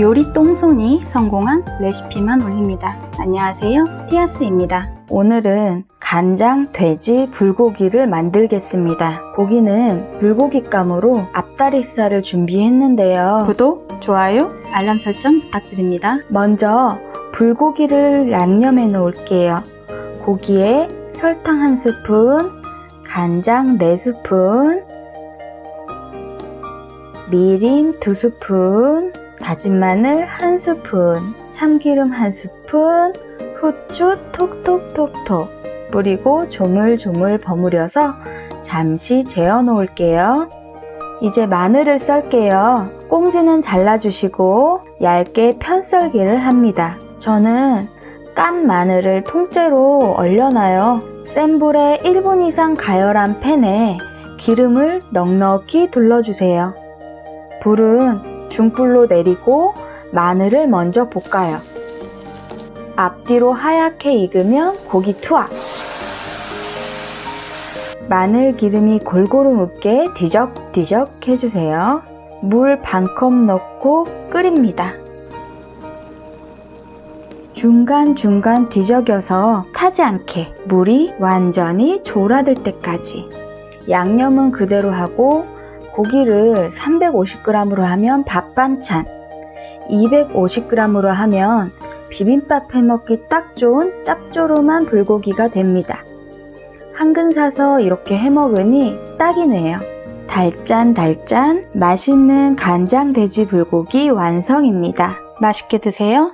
요리 똥손이 성공한 레시피만 올립니다. 안녕하세요. 티아스입니다. 오늘은 간장 돼지 불고기를 만들겠습니다. 고기는 불고기감으로 앞다리살을 준비했는데요. 구독, 좋아요, 알람 설정 부탁드립니다. 먼저 불고기를 양념해 놓을게요. 고기에 설탕 한 스푼, 간장 4스푼, 미림 2스푼, 다진 마늘 1스푼, 참기름 1스푼, 후추 톡톡톡톡 뿌리고 조물조물 버무려서 잠시 재워 놓을게요. 이제 마늘을 썰게요. 꽁지는 잘라주시고 얇게 편썰기를 합니다. 저는 깐 마늘을 통째로 얼려놔요. 센 불에 1분 이상 가열한 팬에 기름을 넉넉히 둘러주세요. 불은 중불로 내리고 마늘을 먼저 볶아요. 앞뒤로 하얗게 익으면 고기 투하. 마늘 기름이 골고루 묻게 뒤적뒤적 해주세요. 물 반 컵 넣고 끓입니다. 중간중간 뒤적여서 타지 않게 물이 완전히 졸아들 때까지 양념은 그대로 하고 고기를 350g으로 하면 밥 반찬 250g으로 하면 비빔밥 해먹기 딱 좋은 짭조름한 불고기가 됩니다. 한 근 사서 이렇게 해먹으니 딱이네요. 달짠달짠 맛있는 간장 돼지 불고기 완성입니다. 맛있게 드세요.